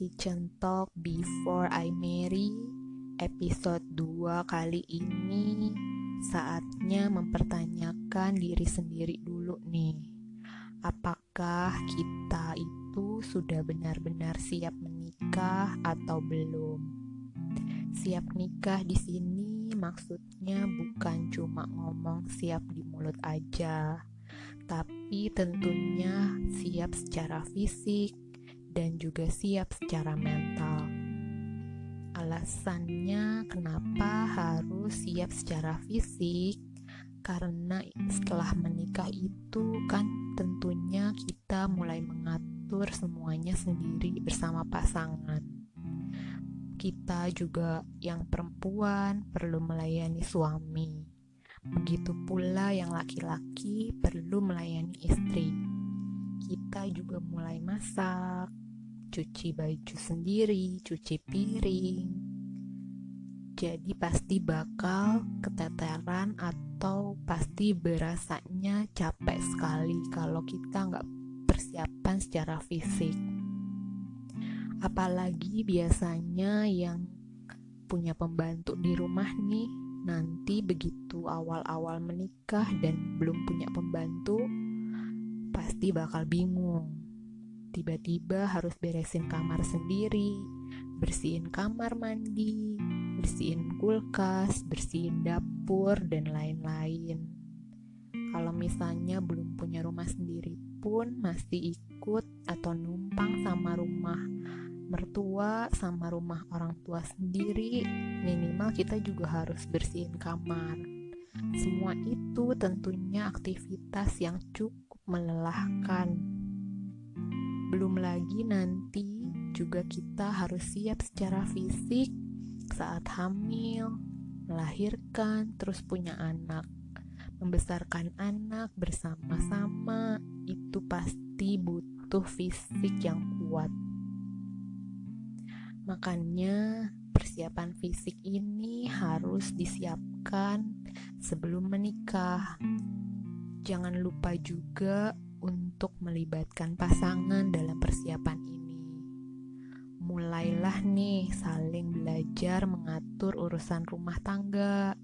Kitchen Talk Before I Marry Episode 2 kali ini Saatnya mempertanyakan diri sendiri dulu nih Apakah kita itu sudah benar-benar siap menikah atau belum? Siap nikah di sini maksudnya bukan cuma ngomong siap di mulut aja tapi tentunya siap secara fisik dan juga siap secara mental. Alasannya kenapa harus siap secara fisik? Karena setelah menikah itu kan tentunya kita mulai mengatur semuanya sendiri bersama pasangan. Kita juga yang perempuan perlu melayani suami Begitu pula yang laki-laki perlu melayani istri. Kita juga mulai masak, cuci baju sendiri, cuci piring. Jadi pasti bakal keteteran atau pasti berasanya capek sekali kalau kita nggak persiapan secara fisik. Apalagi biasanya yang punya pembantu di rumah nih nanti begitu awal-awal menikah dan belum punya pembantu, pasti bakal bingung. Tiba-tiba harus beresin kamar sendiri, bersihin kamar mandi, bersihin kulkas, bersihin dapur, dan lain-lain. Kalau misalnya belum punya rumah sendiri pun masih ikut atau numpang sama rumah mertua sama rumah orang tua sendiri, minimal kita juga harus bersihin kamar. Semua itu tentunya aktivitas yang cukup melelahkan. Belum lagi nanti juga kita harus siap secara fisik saat hamil, melahirkan, terus punya anak. Membesarkan anak bersama-sama itu pasti butuh fisik yang kuat. Makanya, persiapan fisik ini harus disiapkan sebelum menikah. Jangan lupa juga untuk melibatkan pasangan dalam persiapan ini. Mulailah nih saling belajar mengatur urusan rumah tangga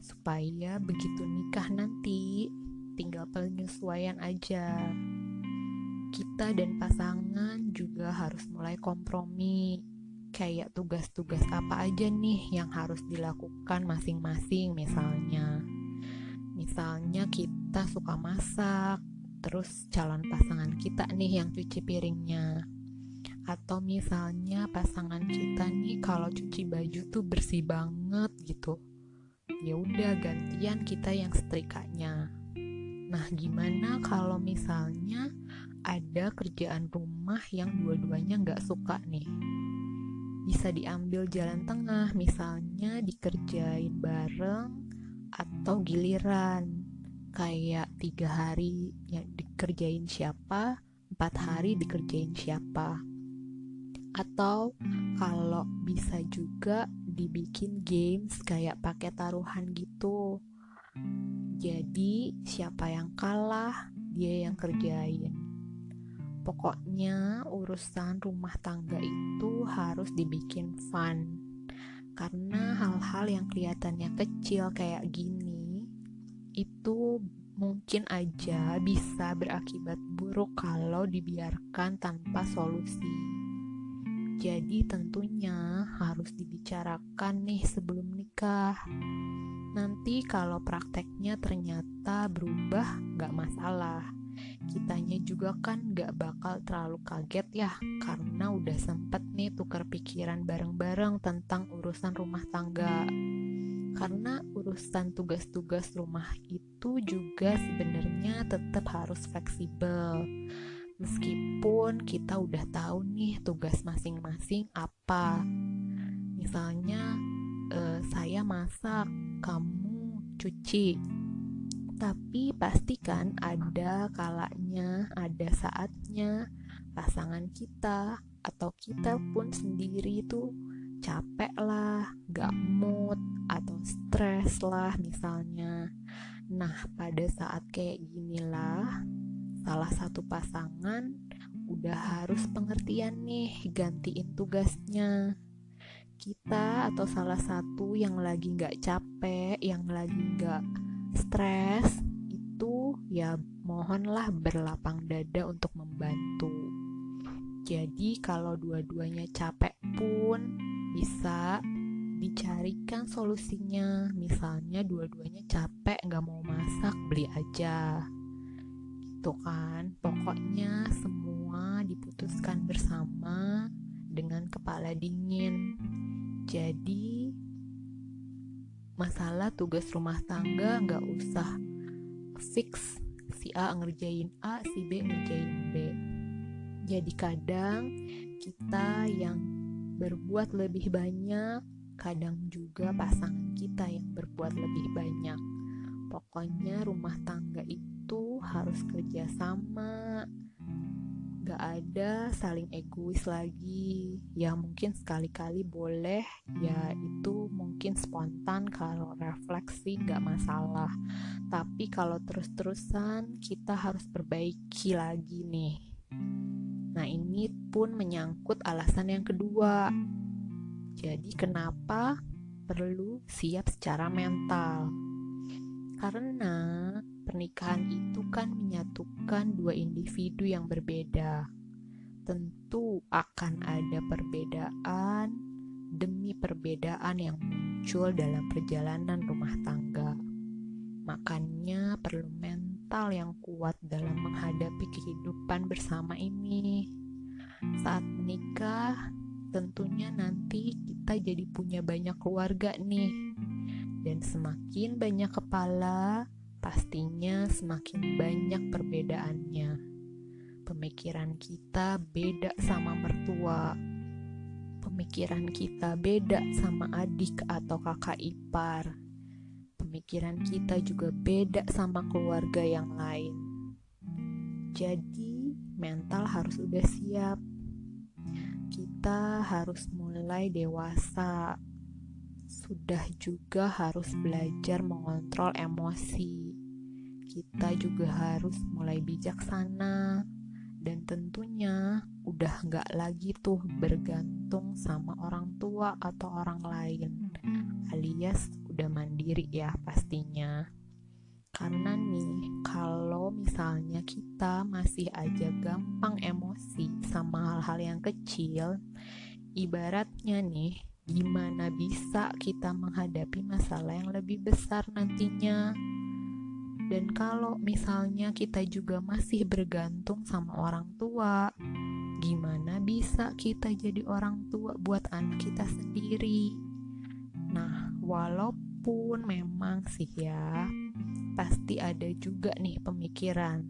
supaya begitu nikah nanti tinggal penyesuaian aja. Kita dan pasangan juga harus mulai kompromi kayak tugas-tugas apa aja nih yang harus dilakukan masing-masing misalnya misalnya kita suka masak terus calon pasangan kita nih yang cuci piringnya. Atau misalnya pasangan kita nih kalau cuci baju tuh bersih banget gitu. Ya udah gantian kita yang setrikanya. Nah gimana kalau misalnya ada kerjaan rumah yang dua-duanya nggak suka nih? Bisa diambil jalan tengah, misalnya dikerjain bareng atau giliran. Kayak tiga hari yang dikerjain siapa, empat hari dikerjain siapa. Atau kalau bisa juga dibikin games kayak pakai taruhan gitu. Jadi siapa yang kalah, dia yang kerjain. Pokoknya urusan rumah tangga itu harus dibikin fun Karena hal-hal yang kelihatannya kecil kayak gini Itu mungkin aja bisa berakibat buruk kalau dibiarkan tanpa solusi. Jadi tentunya harus dibicarakan nih sebelum nikah. Nanti kalau prakteknya ternyata berubah gak masalah. Kitanya juga kan gak bakal terlalu kaget ya karena udah sempet nih tukar pikiran bareng-bareng tentang urusan rumah tangga karena urusan tugas-tugas rumah itu juga sebenarnya tetap harus fleksibel. Meskipun kita udah tahu nih tugas masing-masing apa. Misalnya eh, saya masak kamu cuci. Tapi pastikan ada kalanya, ada saatnya pasangan kita atau kita pun sendiri itu capek lah, gak mood atau stres lah misalnya. Nah, pada saat kayak ginilah salah satu pasangan udah harus pengertian nih gantiin tugasnya kita atau salah satu yang lagi nggak capek, yang lagi nggak stres, itu ya mohonlah berlapang dada untuk membantu. Jadi kalau dua-duanya capek pun bisa dicarikan solusinya. Misalnya dua-duanya capek nggak mau masak, beli aja. Gitu kan. Pokoknya semua diputuskan bersama dengan kepala dingin jadi masalah tugas rumah tangga nggak usah fix si A ngerjain A, si B ngerjain B. Jadi kadang kita yang berbuat lebih banyak, kadang juga pasangan kita yang berbuat lebih banyak. Pokoknya rumah tangga itu harus kerjasama, gak ada saling egois lagi. Ya mungkin sekali-kali boleh. Ya itu mungkin spontan kalau refleksi gak masalah. Tapi kalau terus-terusan kita harus perbaiki lagi nih. Nah ini pun menyangkut alasan yang kedua jadi kenapa perlu siap secara mental karena Pernikahan itu kan menyatukan dua individu yang berbeda. Tentu akan ada perbedaan demi perbedaan yang muncul dalam perjalanan rumah tangga. Makanya perlu mental yang kuat dalam menghadapi kehidupan bersama ini. Saat menikah, tentunya nanti kita jadi punya banyak keluarga nih. Dan semakin banyak kepala, pastinya semakin banyak perbedaannya. Pemikiran kita beda sama mertua, pemikiran kita beda sama adik atau kakak ipar, pemikiran kita juga beda sama keluarga yang lain. Jadi, mental harus udah siap. Kita harus mulai dewasa. Sudah juga harus belajar mengontrol emosi. Kita juga harus mulai bijaksana. Dan tentunya udah nggak lagi tuh bergantung sama orang tua atau orang lain. Alias udah mandiri ya pastinya karena nih kalau misalnya kita masih aja gampang emosi sama hal-hal yang kecil ibaratnya nih gimana bisa kita menghadapi masalah yang lebih besar nantinya. Dan kalau misalnya kita juga masih bergantung sama orang tua, gimana bisa kita jadi orang tua buat anak kita sendiri? Nah, walaupun memang sih ya, pasti ada juga nih pemikiran.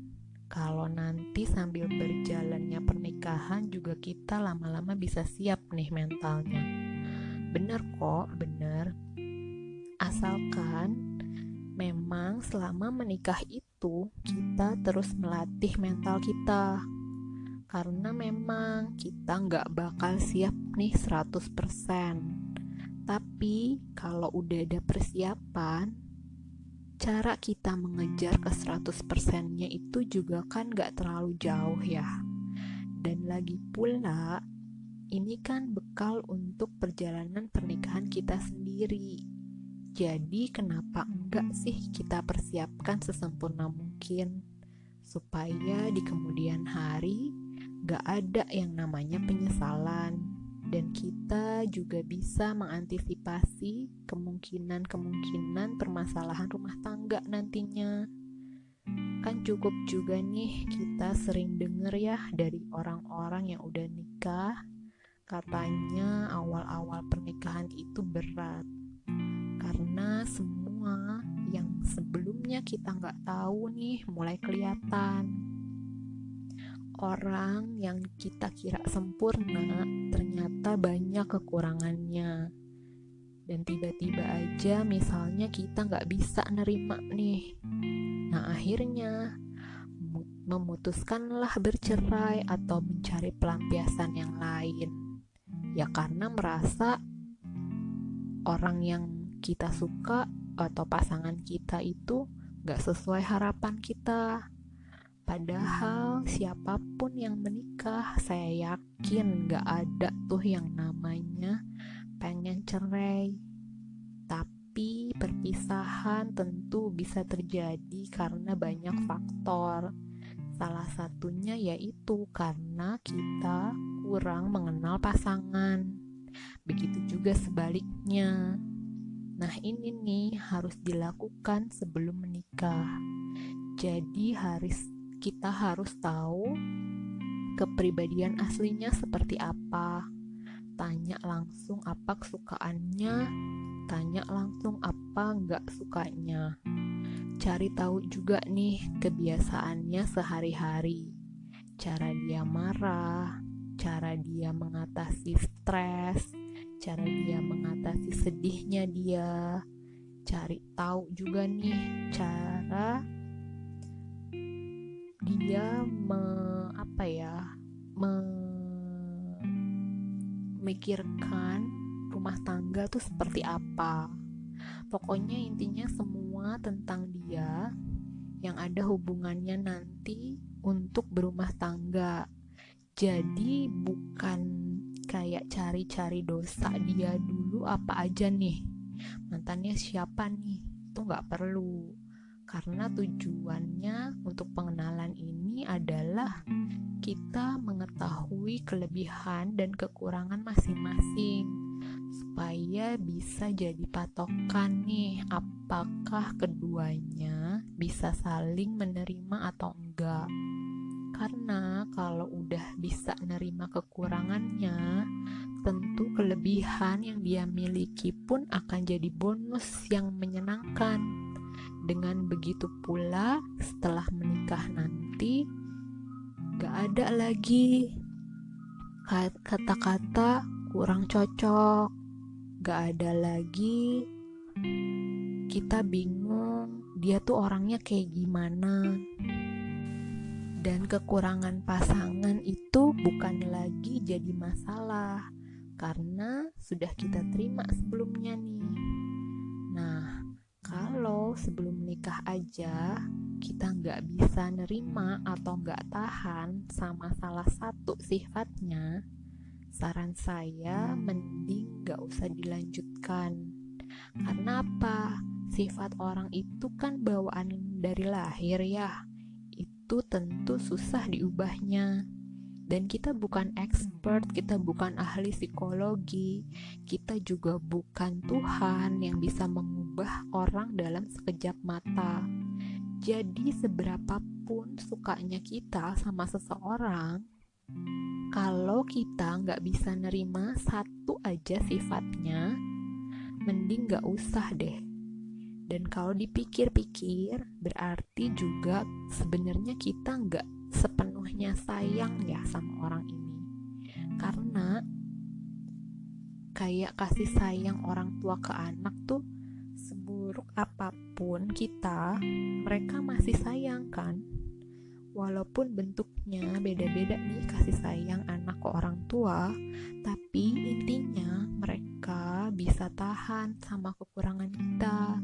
Kalau nanti sambil berjalannya pernikahan juga kita lama-lama bisa siap nih mentalnya. Bener kok bener. Asalkan memang selama menikah itu kita terus melatih mental kita. Karena memang kita nggak bakal siap nih 100% tapi kalau udah ada persiapan cara kita mengejar ke 100% nya itu juga kan nggak terlalu jauh ya. Dan lagi pula ini kan bekal untuk perjalanan pernikahan kita sendiri. Jadi, kenapa enggak sih kita persiapkan sesempurna mungkin? Supaya di kemudian hari gak ada yang namanya penyesalan dan kita juga bisa mengantisipasi kemungkinan-kemungkinan permasalahan rumah tangga nantinya. Kan cukup juga nih kita sering denger ya dari orang-orang yang udah nikah Katanya awal-awal pernikahan itu berat karena semua yang sebelumnya kita nggak tahu nih mulai kelihatan. Orang yang kita kira sempurna ternyata banyak kekurangannya. Dan tiba-tiba aja misalnya kita nggak bisa nerima nih. Nah akhirnya memutuskanlah bercerai atau mencari pelampiasan yang lain ya karena merasa orang yang kita suka atau pasangan kita itu gak sesuai harapan kita Padahal siapa pun yang menikah, saya yakin gak ada tuh yang namanya pengen cerai. Tapi perpisahan tentu bisa terjadi karena banyak faktor. Salah satunya yaitu karena kita kurang mengenal pasangan. Begitu juga sebaliknya. Nah, ini nih harus dilakukan sebelum menikah. Jadi harus kita harus tahu kepribadian aslinya seperti apa. Tanya langsung apa kesukaannya, tanya langsung apa nggak sukanya. Cari tahu juga nih kebiasaannya sehari-hari. Cara dia marah, cara dia mengatasi stres, cara dia mengatasi sedihnya dia. Cari tahu juga nih cara dia me, apa ya memikirkan rumah tangga tuh seperti apa. Pokoknya intinya semua tentang dia yang ada hubungannya nanti untuk berumah tangga. Jadi bukan kayak cari-cari dosa dia dulu apa aja nih. Mantannya siapa nih? Itu nggak perlu karena tujuannya untuk pengenalan ini adalah kita mengetahui kelebihan dan kekurangan masing-masing supaya bisa jadi patokan nih apakah keduanya bisa saling menerima atau enggak. Karena kalau udah bisa nerima kekurangannya tentu kelebihan yang dia miliki pun akan jadi bonus yang menyenangkan dengan begitu pula, setelah menikah nanti, gak ada lagi kata-kata kurang cocok, gak ada lagi kita bingung dia tuh orangnya kayak gimana. Dan kekurangan pasangan itu bukan lagi jadi masalah karena sudah kita terima sebelumnya nih. Nah, kalau sebelum menikah aja kita nggak bisa nerima atau nggak tahan sama salah satu sifatnya, saran saya mending nggak usah dilanjutkan. Karena apa? Sifat orang itu kan bawaan dari lahir ya. Itu tentu susah diubahnya dan kita bukan expert, kita bukan ahli psikologi, kita juga bukan Tuhan yang bisa mengubah orang dalam sekejap mata. Jadi seberapapun sukanya kita sama seseorang, kalau kita nggak bisa nerima satu aja sifatnya, mending nggak usah deh. Dan kalau dipikir-pikir, berarti juga sebenarnya kita nggak sepenuhnya sayang ya sama orang ini karena kayak kasih sayang orang tua ke anak tuh seburuk apa pun kita mereka masih sayang kan walaupun bentuknya beda-beda nih kasih sayang anak ke orang tua tapi intinya mereka bisa tahan sama kekurangan kita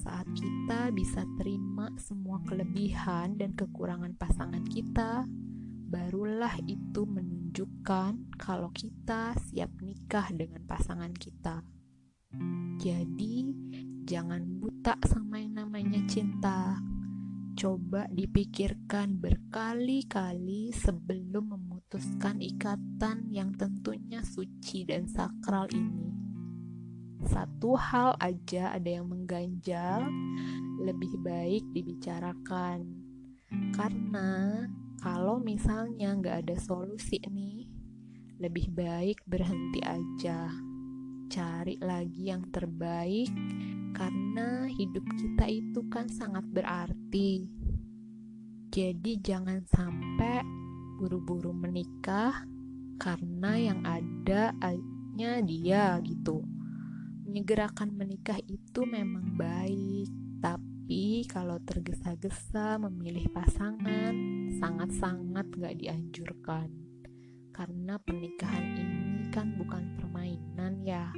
saat kita bisa terima semua kelebihan dan kekurangan pasangan kita, barulah itu menunjukkan kalau kita siap nikah dengan pasangan kita. Jadi, jangan buta sama yang namanya cinta. Coba dipikirkan berkali-kali sebelum memutuskan ikatan yang tentunya suci dan sakral ini satu hal aja ada yang mengganjal, lebih baik dibicarakan. Karena kalau misalnya nggak ada solusi nih, lebih baik berhenti aja. Cari lagi yang terbaik, karena hidup kita itu kan sangat berarti. Jadi jangan sampai buru-buru menikah karena yang ada hanya dia gitu menyegerakan menikah itu memang baik, tapi kalau tergesa-gesa memilih pasangan sangat-sangat gak dianjurkan. Karena pernikahan ini kan bukan permainan ya,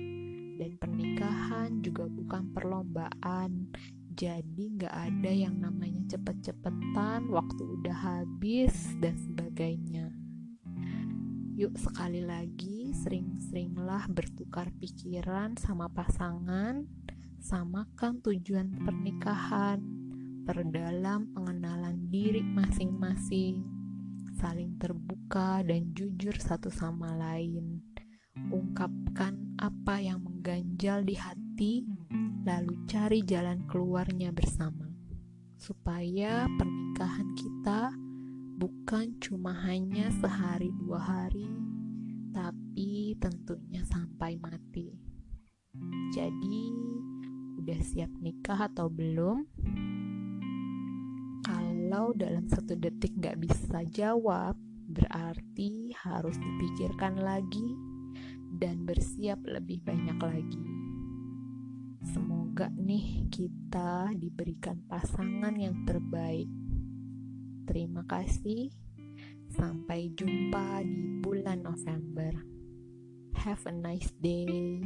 dan pernikahan juga bukan perlombaan. Jadi gak ada yang namanya cepet-cepetan, waktu udah habis, dan sebagainya. Yuk sekali lagi, sering-seringlah bertukar pikiran sama pasangan, samakan tujuan pernikahan, perdalam pengenalan diri masing-masing, saling terbuka dan jujur satu sama lain. Ungkapkan apa yang mengganjal di hati, lalu cari jalan keluarnya bersama, supaya pernikahan kita bukan cuma hanya sehari dua hari, tapi tentunya sampai mati. Jadi, udah siap nikah atau belum? Kalau dalam satu detik nggak bisa jawab, berarti harus dipikirkan lagi dan bersiap lebih banyak lagi. Semoga nih kita diberikan pasangan yang terbaik. Terima kasih. Sampai jumpa di bulan November. Have a nice day.